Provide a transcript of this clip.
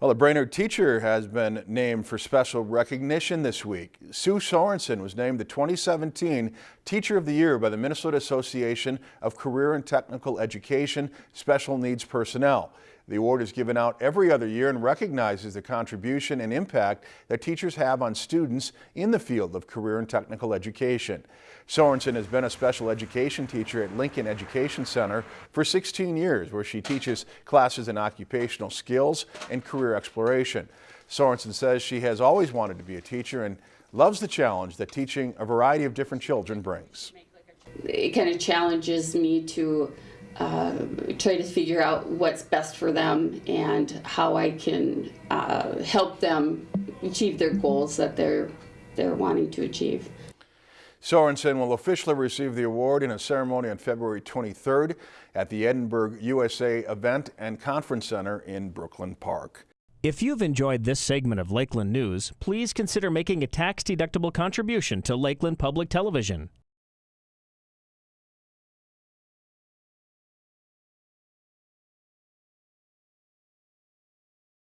Well, a Brainerd teacher has been named for special recognition this week. Sue Sorensen was named the 2017 Teacher of the Year by the Minnesota Association of Career and Technical Education Special Needs Personnel. The award is given out every other year and recognizes the contribution and impact that teachers have on students in the field of career and technical education. Sorensen has been a special education teacher at Lincoln Education Center for 16 years, where she teaches classes in occupational skills and career exploration. Sorensen says she has always wanted to be a teacher and loves the challenge that teaching a variety of different children brings. It kind of challenges me to uh, try to figure out what's best for them and how I can uh, help them achieve their goals that they're they're wanting to achieve. Sorensen will officially receive the award in a ceremony on February 23rd at the Edinburgh USA Event and Conference Center in Brooklyn Park. If you've enjoyed this segment of Lakeland News, please consider making a tax-deductible contribution to Lakeland Public Television.